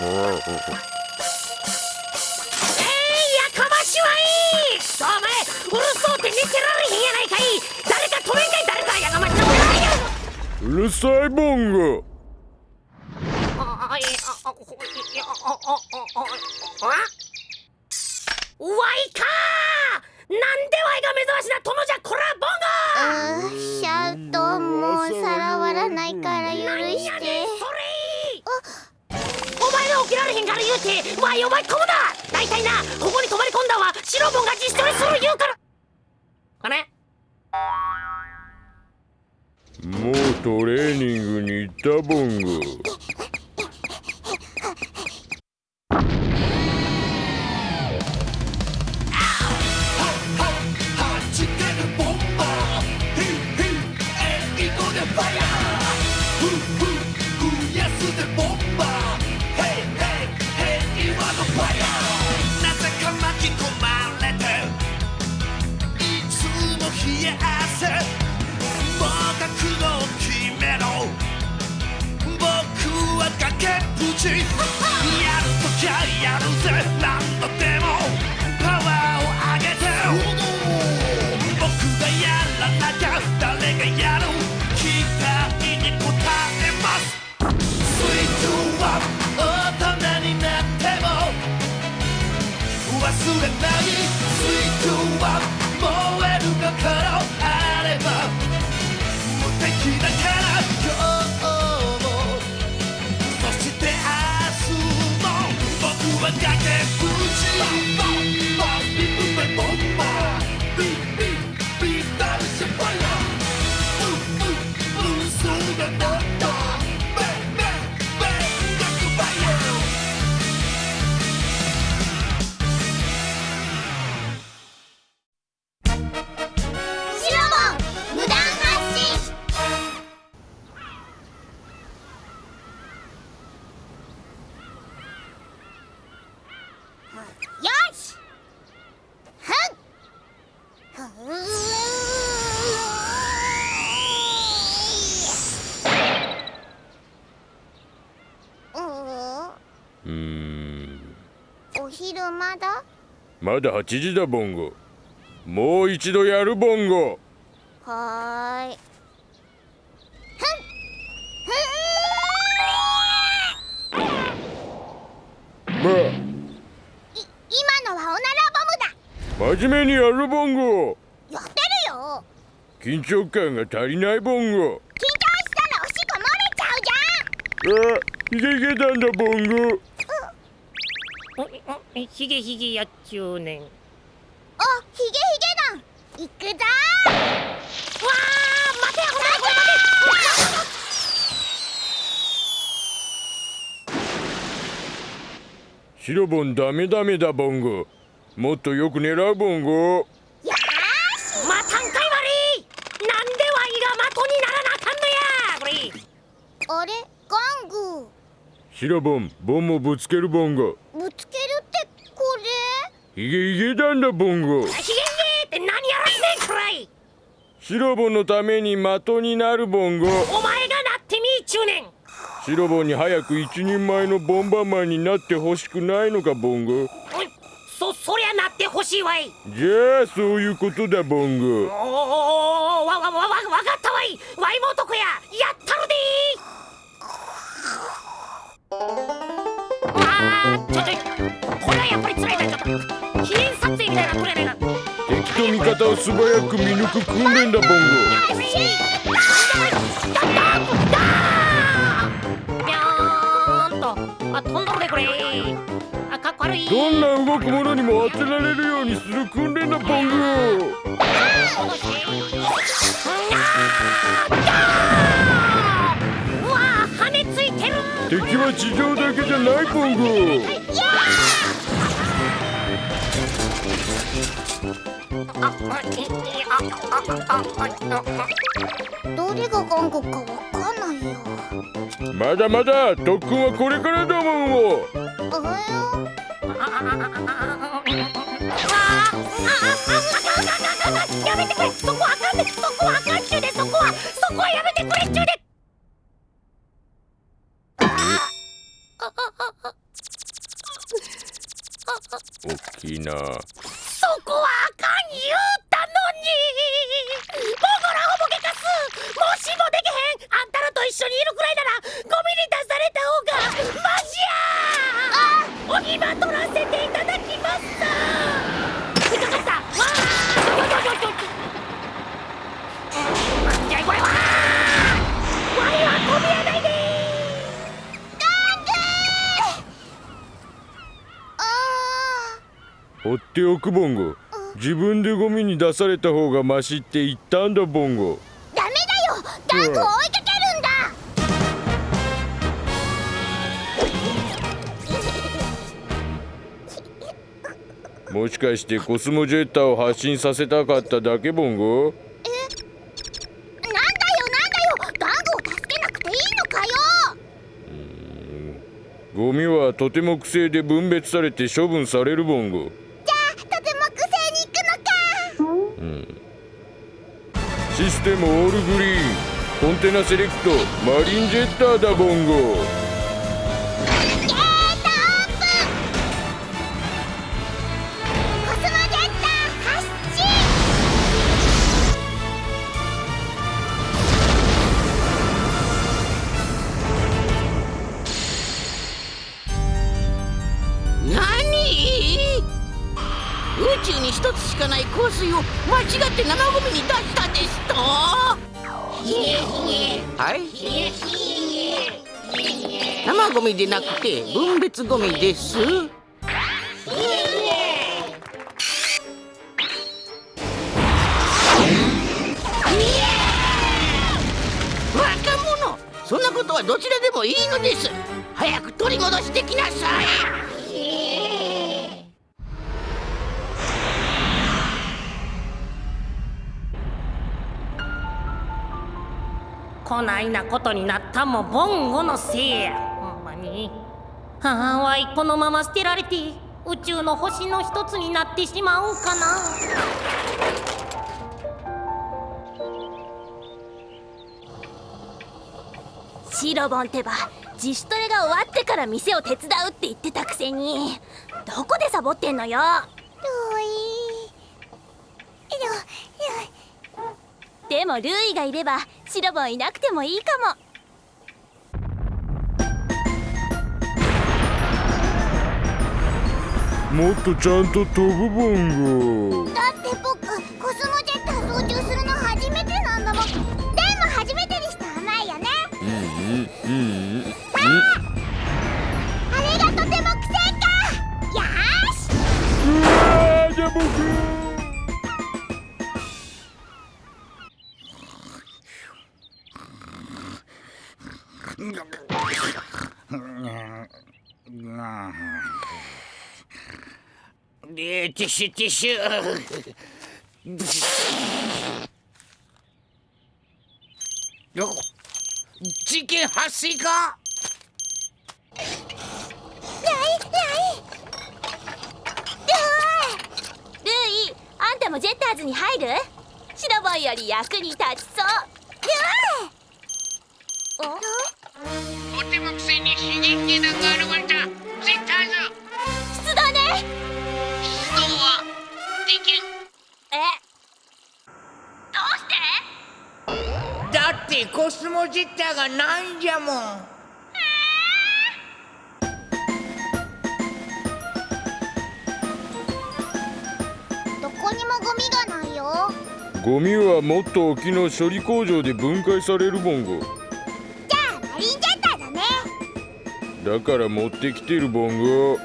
かましはいい。くそお前うるそうって寝てられへんやないかい。誰か止めんかい誰か。やかましのうるさいボンゴ言うてわいお前込むな大体なここに泊まり込んだんはシロボンが自主トレする言うから。あれ。もうトレーニングに行ったボング。えまだ8時だボンゴ。もう一度やるボンゴ。はーい。まあ。い今のはおならボムだ。真面目にやるボンゴ。やってるよ。緊張感が足りないボンゴ。緊張したらおしっこ漏れちゃうじゃん。あヒゲヒゲなんだボンゴおおひげひげやっちゅうねんわおひげひげ団。行くぞ。あ待てほらこれ待て。シロボンダメダメだボンゴ。もっとよく狙うボンゴ。よーし。またんかい悪い。なんでわいが的にならなあかんのや。これあれ？ガング。シロボンボンもぶつけるボンゴヒゲヒゲなんだボンゴ。ひげひげって何やらせんくらい。シロボンのために的になるボンゴ。お前がなってみーちゅうねん。シロボンに早く一人前のボンバーマンになってほしくないのかボンゴ。おいそそりゃなってほしいわい。じゃあそういうことだボンおゴーわわわわわかったわいわいも男ややったるでーあーちょちょこれはやっぱり辛いなちょっと記念撮影みたいなこれやないか敵と味方を素早く見抜く訓練だボンゴ。どるでこれ。あかっこ悪い。どんな動くものにも当てられるようにする訓練だボンゴ。うわついてる。敵は地上だけじゃないボンゴどれがガングかわかんないよ。まだまだ特訓はこれからだもんを。やめてくれそこはあかんねそこはあかんちゅうでそこはそこはやめてくれっちゅうで。おっきいな放っておくボンゴ自分でゴミに出された方がマシって言ったんだボンゴ。ーダメだよ。ガングを追いかけるんだ。もしかしてコスモジェッターを発信させたかっただけボンゴ？ゴミはとても癖で分別されて処分されるボンゴシステムオールグリーン。コンテナセレクトマリンジェッターだボンゴミでなくて分別ゴミです。そんなことはどちらでもいいのです。早く取り戻してきなさい。えーこないなことになったもボンゴのせいや。はあわいこのまま捨てられて宇宙の星の一つになってしまうんかな。シロボンってば自主トレが終わってから店を手伝うって言ってたくせに。どこでサボってんのよ？でもルーイがいればシロボンいなくてもいいかももっとちゃんと飛ぶボンゴ。だって僕ティッシュティッシュ。よ事件発生か？ない。ない。ルーイあんたもジェッターズに入るシロボンより役に立ちそうルーイとても癖に刺激が現れた絶対ぞ出動ね出動はできんえ？どうして？だってコスモジェッターがないんじゃもん。どこにもゴミがないよ。ゴミはもっと沖の処理工場で分解されるボンゴじゃあマリンジェッターだね。だから持ってきてるボンゴ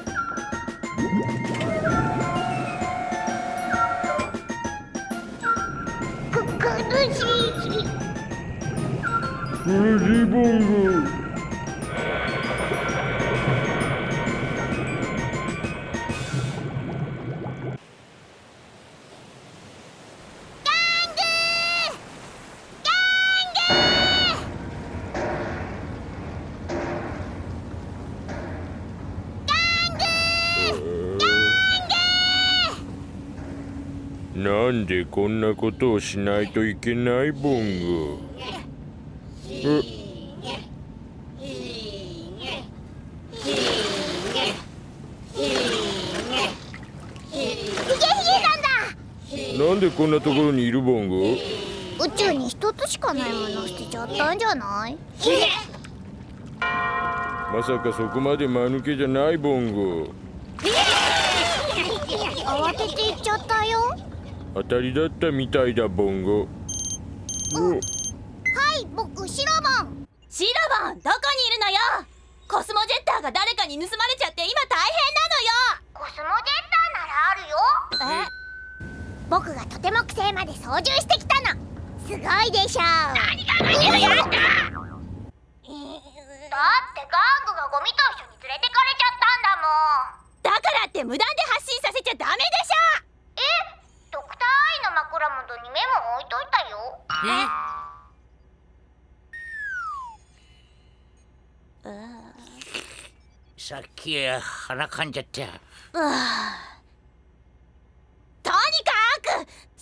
ボンゴなんでこんなことをしないといけないボンゴえなんでこんなところにいるボンゴ？宇宙に一つしかないものを捨てちゃったんじゃない？まさかそこまで間抜けじゃないボンゴ。慌てて行っちゃったよ。当たりだったみたいだボンゴ。お。はい僕シロボン。シロボンどこにいるのよ？コスモジェッターが誰かに盗まれちゃって今大コスモジェッターならあるよ変なのよ僕がとても木星まで操縦してきたの。すごいでしょ何が何がやった。だってガングがゴミと一緒に連れてかれちゃったんだもん。だからって無断で発信させちゃダメでしえドクターアイの枕元にメモ置いといたよ。さっき腹かんじゃったとにかく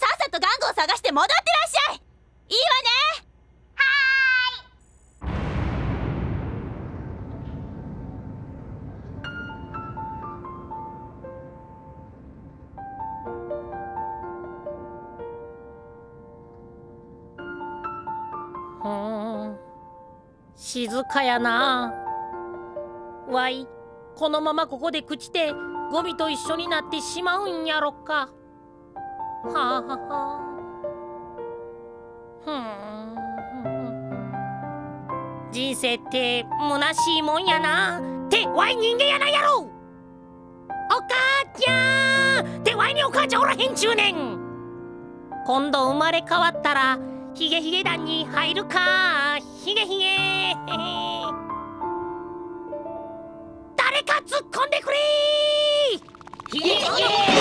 さっさと玩具を探して戻ってらっしゃい。いいわね。ふーん静かやな。わい。このままここで朽ちてゴミと一緒になってしまうんやろか。はあははふん。人生って虚しいもんやな。ってわい人間やないやろ。お母ちゃん。ってわいにお母ちゃんおらへんちゅうねん。今度生まれ変わったらヒゲヒゲ団に入るか。ヒゲヒゲ。誰か突っ込んでくれ。ヒゲヒゲ。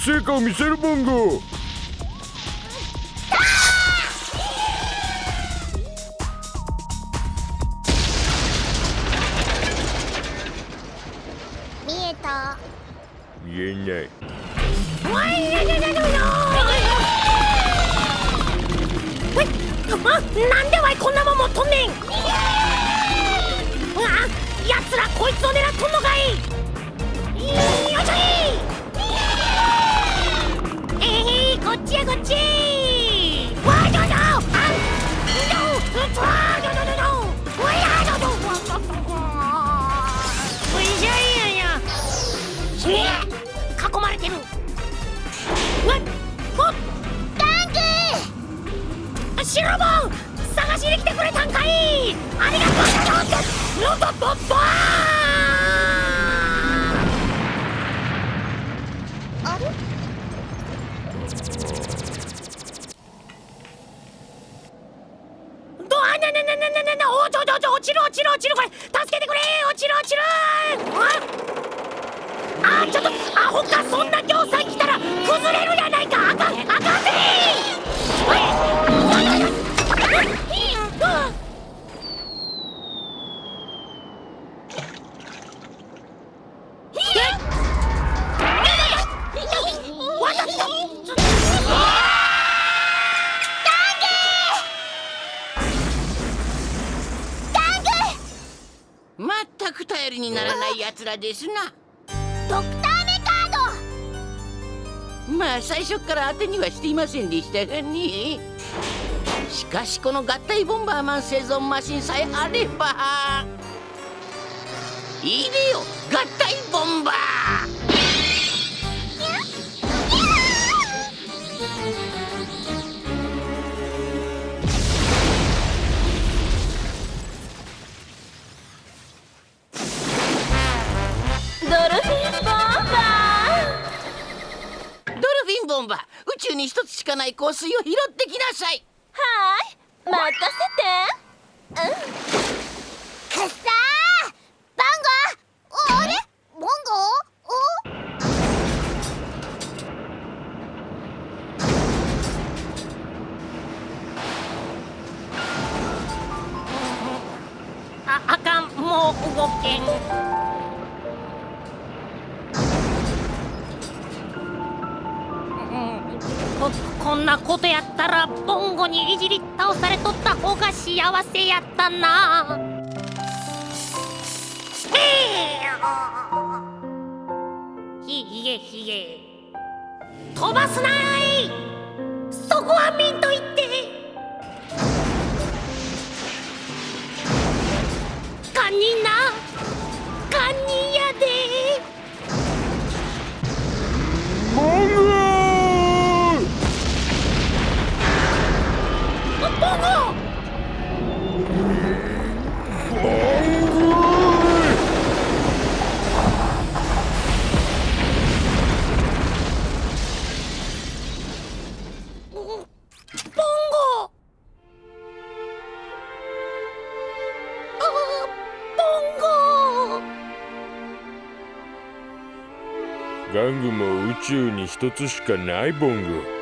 成果を見せるボンゴ見えた。見えない。わいやいやいなんでわいこんなもん持っとんねんやつらこいつを狙っとんのかこっち。わいどうぞあどううつわどどどどわいやどどうわどうどうおいしょいやいやひえ囲まれてるわっほっタンクシロボン探しに来てくれたんかいありがとうちょっととととあどあなななななななおちょちょちょ落ちる落ちる落ちるこれ助けてくれ落ちる落ちるああちょっとアホかそんな行さ来たら崩れるやないかあかんあかんぜおいあわかったにならない奴らですな。ドクターメカーまあ最初っから当てにはしていませんでしたがね。しかしこの合体ボンバーマン生存マシンさえあれば。いいでよ合体ボンバーンバー宇宙に一つしかない香水を拾ってきなさい。はーい任せて。うん。くっさーバンゴおあれ？ボンゴおああかん。もう動けんこんなことやったらボンゴにいじり倒されとった方が幸せやったな。ひげひげ飛ばすない。そこはミント玩具も宇宙に一つしかないボング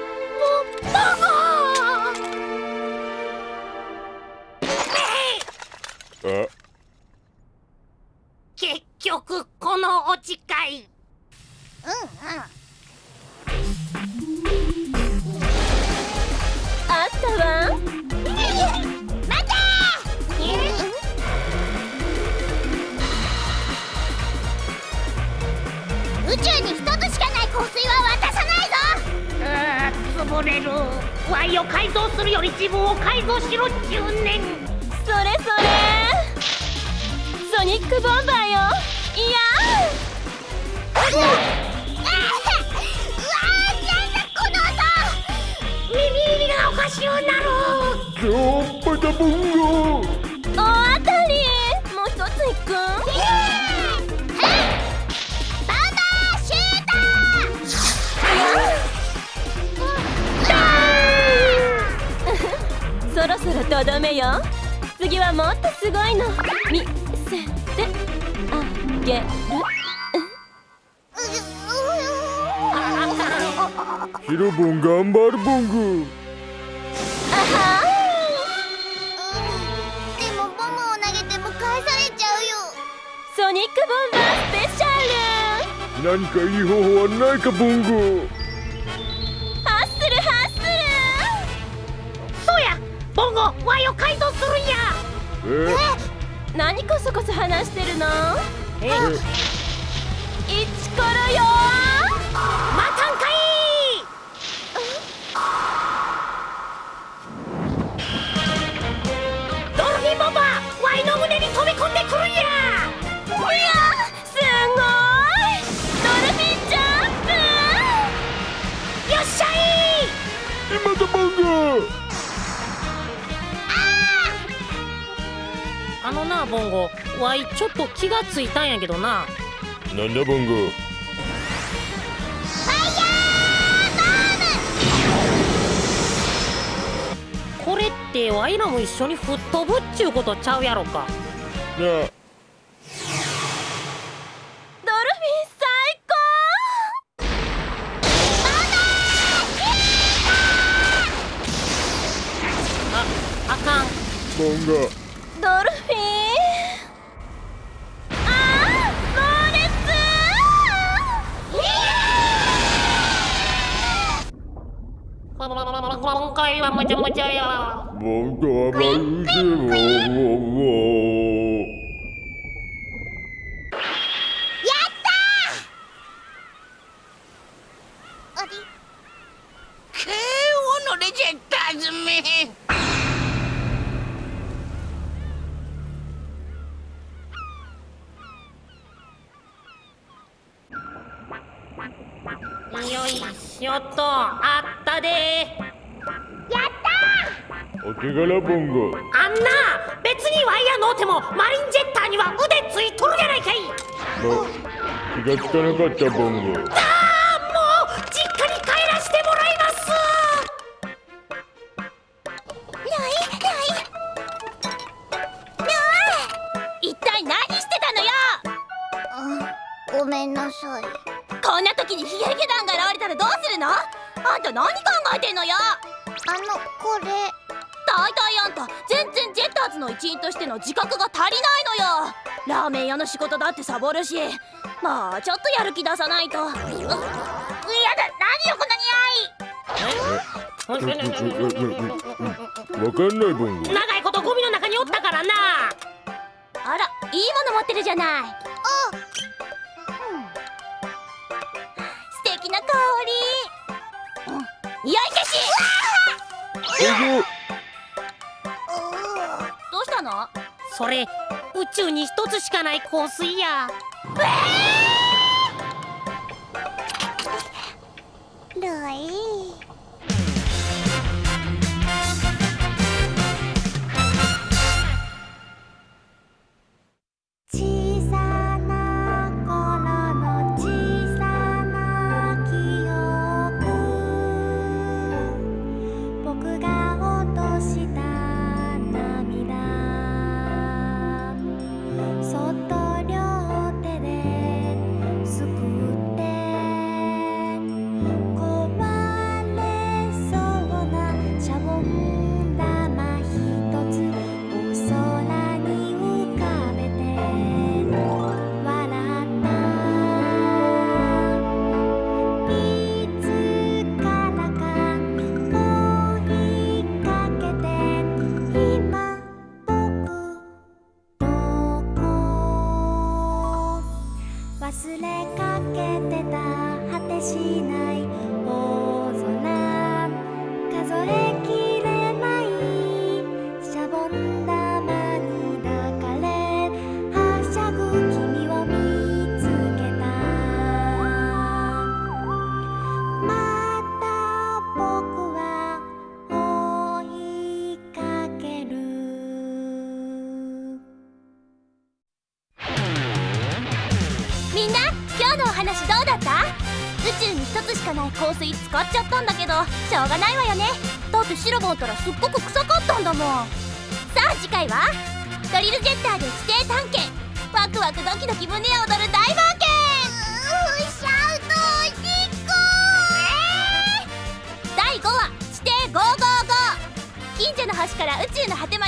ソニックボンバーよ。いや。うわーおかしゅうなる超パタボンゴ大当たりもう一ついくそろそろとどめよ次はもっとすごいの見せてあげ。るヒロボン頑張るボンゴあは。でもボムを投げても返されちゃうよ。ソニックボンバースペシャル。何かいい方法はないかボンゴハッスルハッスそうや。ボンゴワイを改造するんや。え？ル何こそこそ話してるの？えイチコロよまたんかいあのなボンゴ。ワイちょっと気がついたんやけどな。なんだボンゴ？これってワイらも一緒に吹っ飛ぶっちゅうことちゃうやろか。なあ。ドルフィン最ああかん。ボンゴ回はむちゃむちゃやボンガラボンゴあんな別にワイヤーのうてもマリンジェッターには腕ついとるじゃないかい。あ気がつかなかったボンゴああもう実家に帰らしてもらいます。ないない。ない。一体何してたのよ。あごめんなさい。こんな時にヒゲヒゲ団が現れたらどうするの？あんた何考えてんのよ？あのこれ。大体あんた。全然ジェッターズの一員としての自覚が足りないのよ。ラーメン屋の仕事だってサボるし。まあちょっとやる気出さないと。うやだ何よこの匂い。わかん。ないボンゴ長いことゴミの中におったからなあらいいもの持ってるじゃない素敵な香り、うん、匂い消しボンゴそれ宇宙に一つしかない香水や。ルイ。だったらすっごく臭かったんだもん。さあ次回はドリルジェッターで地底探検ワクワクドキドキ胸を躍る大冒険。第5話地底555近所の星から宇宙の果てまで